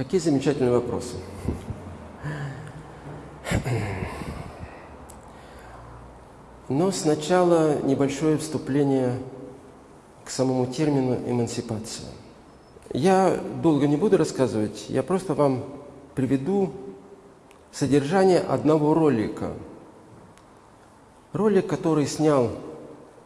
Какие замечательные вопросы. Но сначала небольшое вступление к самому термину эмансипация. Я долго не буду рассказывать, я просто вам приведу содержание одного ролика. Ролик, который снял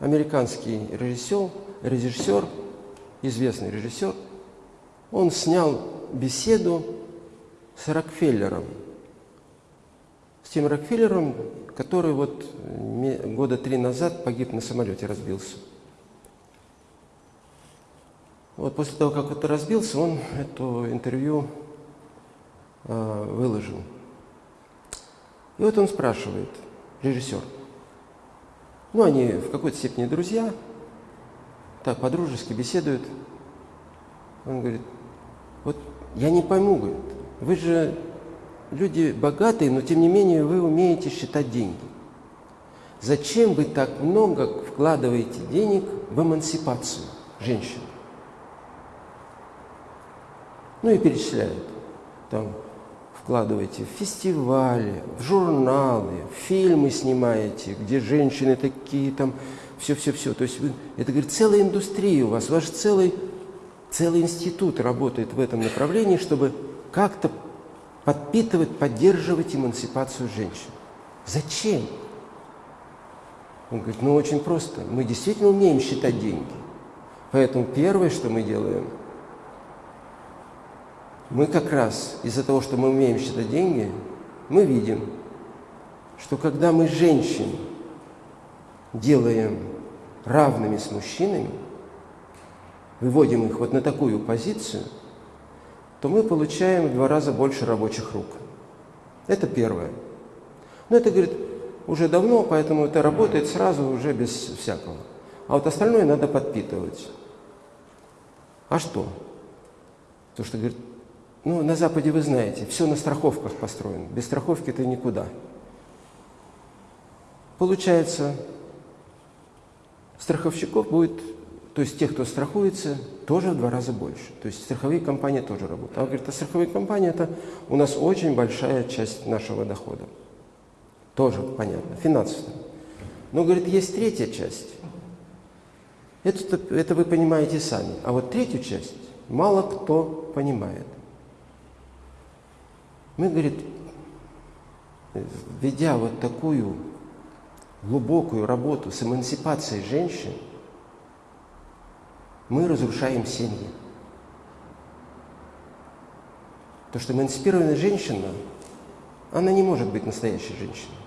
американский режиссер, режиссер, известный режиссер, он снял беседу с Рокфеллером, с тем Рокфеллером, который вот года три назад погиб на самолете, разбился. Вот после того, как это разбился, он это интервью э, выложил. И вот он спрашивает, режиссер, ну, они в какой-то степени друзья, так, по-дружески беседуют. Он говорит, вот я не пойму, говорит, вы же люди богатые, но тем не менее вы умеете считать деньги. Зачем вы так много вкладываете денег в эмансипацию женщин? Ну и перечисляют. Там вкладываете в фестивали, в журналы, в фильмы снимаете, где женщины такие там, все-все-все. То есть вы, это, говорит, целая индустрия у вас, ваш целый, целый институт работает в этом направлении, чтобы как-то подпитывать, поддерживать эмансипацию женщин. Зачем? Он говорит, ну очень просто. Мы действительно умеем считать деньги. Поэтому первое, что мы делаем – мы как раз из-за того, что мы умеем считать деньги, мы видим, что когда мы женщин делаем равными с мужчинами, выводим их вот на такую позицию, то мы получаем в два раза больше рабочих рук. Это первое. Но это, говорит, уже давно, поэтому это работает сразу уже без всякого. А вот остальное надо подпитывать. А что? То, что, говорит, ну, на Западе вы знаете, все на страховках построено. Без страховки ты никуда. Получается, страховщиков будет, то есть тех, кто страхуется, тоже в два раза больше. То есть страховые компании тоже работают. А он говорит, а страховые компании – это у нас очень большая часть нашего дохода. Тоже понятно, финансово. Но, говорит, есть третья часть. Это, это вы понимаете сами. А вот третью часть мало кто понимает. Мы, говорит, ведя вот такую глубокую работу с эмансипацией женщин, мы разрушаем семьи. То, что эмансипированная женщина, она не может быть настоящей женщиной.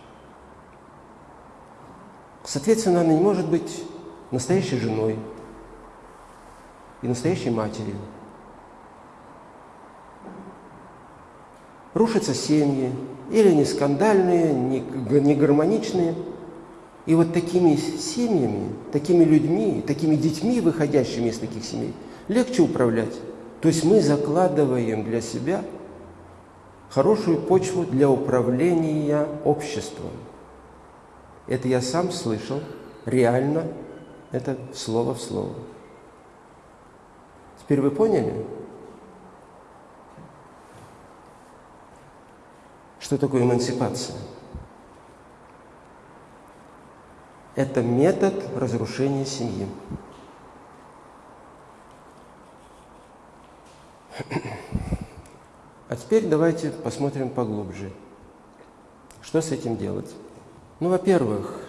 Соответственно, она не может быть настоящей женой и настоящей матерью. рушатся семьи, или не скандальные, не, гармоничные. И вот такими семьями, такими людьми, такими детьми, выходящими из таких семей, легче управлять. То есть мы закладываем для себя хорошую почву для управления обществом. Это я сам слышал, реально, это слово в слово. Теперь вы поняли? Что такое эмансипация? Это метод разрушения семьи. А теперь давайте посмотрим поглубже. Что с этим делать? Ну, во-первых,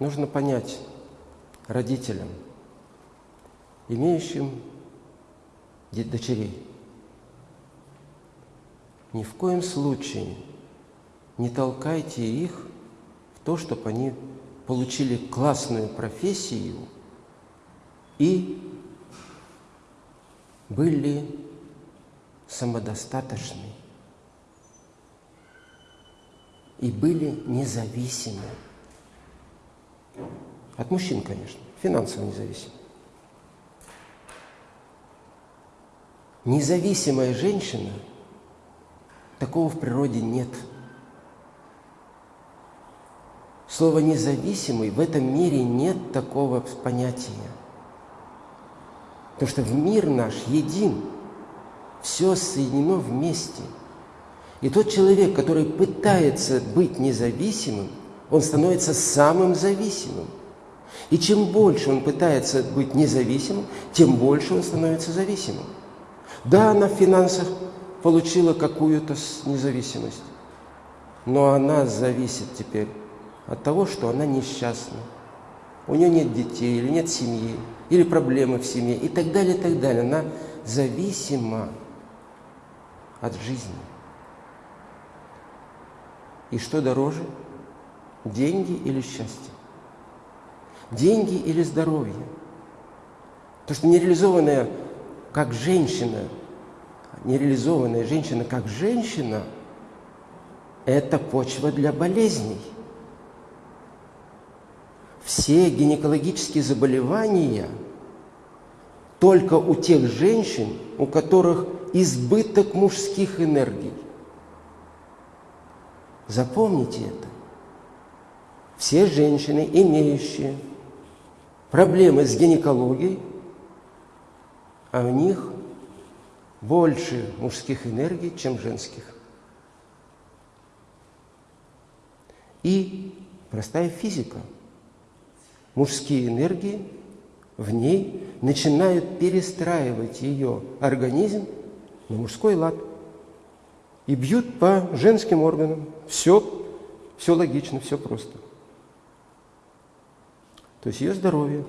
нужно понять родителям, имеющим дочерей, ни в коем случае не толкайте их в то, чтобы они получили классную профессию и были самодостаточны и были независимы. От мужчин, конечно, финансово независимы. Независимая женщина – Такого в природе нет. Слово «независимый» в этом мире нет такого понятия. Потому что мир наш един. Все соединено вместе. И тот человек, который пытается быть независимым, он становится самым зависимым. И чем больше он пытается быть независимым, тем больше он становится зависимым. Да, она в финансах получила какую-то независимость, но она зависит теперь от того, что она несчастна. У нее нет детей, или нет семьи, или проблемы в семье, и так далее, и так далее. Она зависима от жизни. И что дороже? Деньги или счастье? Деньги или здоровье? То, что нереализованная как женщина, нереализованная женщина как женщина, это почва для болезней. Все гинекологические заболевания только у тех женщин, у которых избыток мужских энергий. Запомните это. Все женщины, имеющие проблемы с гинекологией, а у них больше мужских энергий, чем женских. И простая физика. Мужские энергии в ней начинают перестраивать ее организм на мужской лад и бьют по женским органам. Все, все логично, все просто. То есть ее здоровье.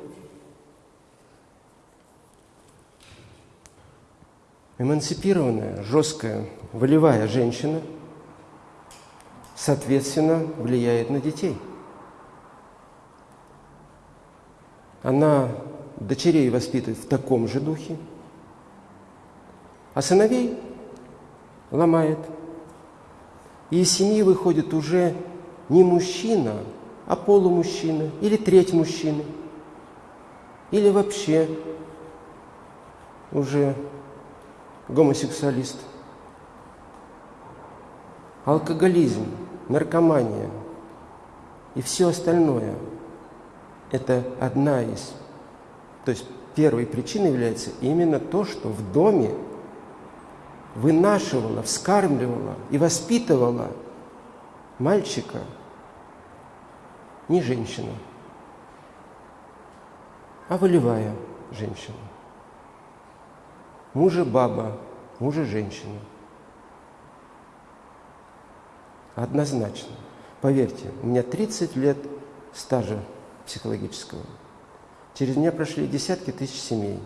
Эмансипированная, жесткая, волевая женщина, соответственно, влияет на детей. Она дочерей воспитывает в таком же духе, а сыновей ломает. И из семьи выходит уже не мужчина, а полумужчина или треть мужчины, или вообще уже гомосексуалист. Алкоголизм, наркомания и все остальное – это одна из, то есть первой причиной является именно то, что в доме вынашивала, вскармливала и воспитывала мальчика – не женщина, а волевая женщина. Мужа баба, мужа женщина. Однозначно. Поверьте, у меня 30 лет стажа психологического. Через меня прошли десятки тысяч семей.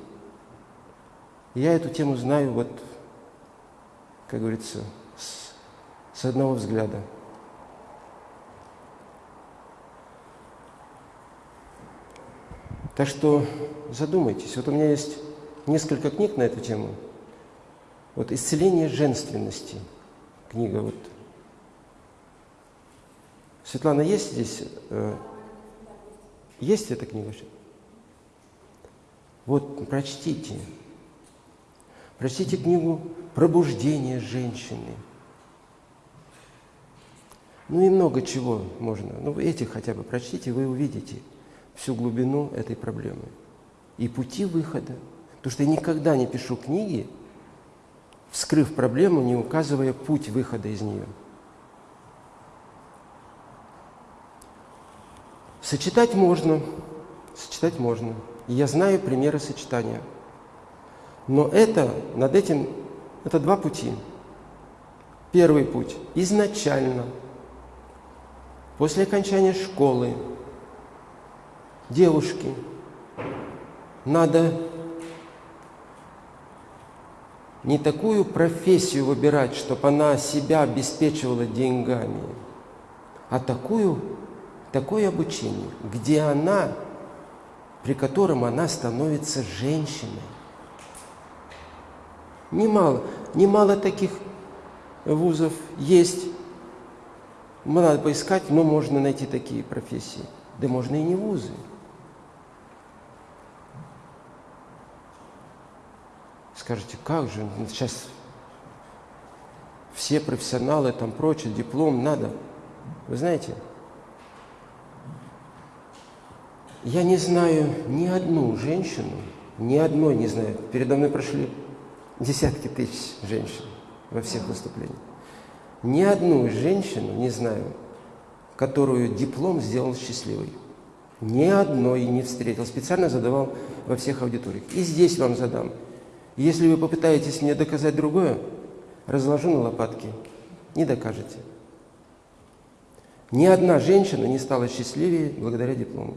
я эту тему знаю вот, как говорится, с, с одного взгляда. Так что задумайтесь. Вот у меня есть несколько книг на эту тему. Вот «Исцеление женственности» книга вот. Светлана, есть здесь? Есть эта книга? Вот, прочтите. Прочтите книгу «Пробуждение женщины». Ну и много чего можно. Ну, этих хотя бы прочтите, вы увидите – всю глубину этой проблемы и пути выхода. Потому что я никогда не пишу книги, вскрыв проблему, не указывая путь выхода из нее. Сочетать можно, сочетать можно. Я знаю примеры сочетания. Но это, над этим, это два пути. Первый путь – изначально, после окончания школы, девушки, надо не такую профессию выбирать, чтобы она себя обеспечивала деньгами, а такую, такое обучение, где она, при котором она становится женщиной. Немало, немало таких вузов есть. Надо поискать, но можно найти такие профессии. Да можно и не вузы. Скажете, как же, ну, сейчас все профессионалы, там прочее, диплом надо. Вы знаете, я не знаю ни одну женщину, ни одной не знаю. Передо мной прошли десятки тысяч женщин во всех выступлениях. Ни одну женщину не знаю, которую диплом сделал счастливой. Ни одной не встретил. Специально задавал во всех аудиториях. И здесь вам задам. Если вы попытаетесь мне доказать другое, разложу на лопатки. Не докажете. Ни одна женщина не стала счастливее благодаря диплому.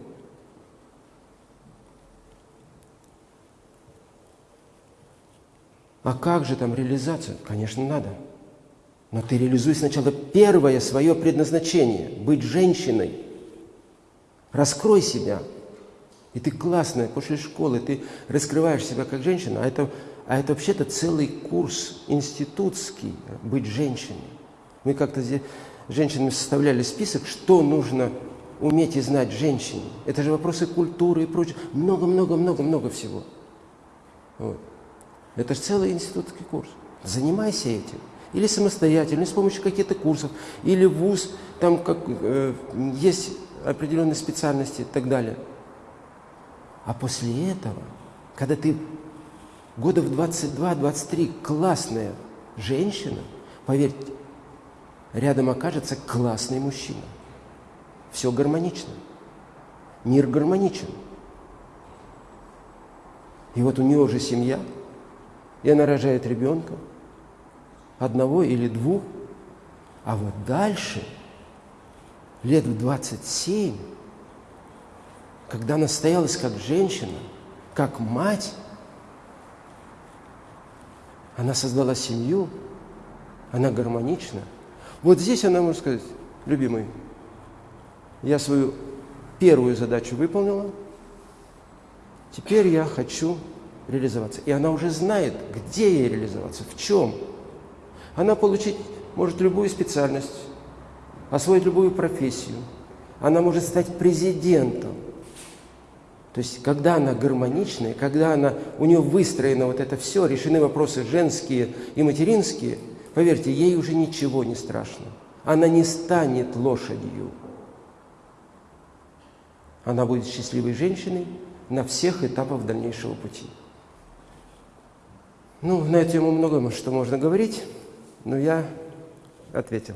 А как же там реализация? Конечно, надо. Но ты реализуй сначала первое свое предназначение – быть женщиной. Раскрой себя. И ты классная, после школы ты раскрываешь себя как женщина, а это, а это вообще-то целый курс институтский – быть женщиной. Мы как-то здесь женщинами составляли список, что нужно уметь и знать женщине. Это же вопросы культуры и прочее. Много-много-много-много всего. Вот. Это же целый институтский курс. Занимайся этим. Или самостоятельно, или с помощью каких-то курсов, или вуз, там как, э, есть определенные специальности и так далее. А после этого, когда ты года в 22-23 классная женщина, поверьте, рядом окажется классный мужчина. Все гармонично. Мир гармоничен. И вот у нее уже семья, и она рожает ребенка, одного или двух, а вот дальше, лет в 27, когда она стоялась как женщина, как мать, она создала семью, она гармонична – вот здесь она может сказать, любимый, я свою первую задачу выполнила, теперь я хочу реализоваться. И она уже знает, где ей реализоваться, в чем. Она получить может любую специальность, освоить любую профессию. Она может стать президентом. То есть, когда она гармоничная, когда она, у нее выстроено вот это все, решены вопросы женские и материнские – Поверьте, ей уже ничего не страшно. Она не станет лошадью. Она будет счастливой женщиной на всех этапах дальнейшего пути. Ну, на эту тему много что можно говорить, но я ответил.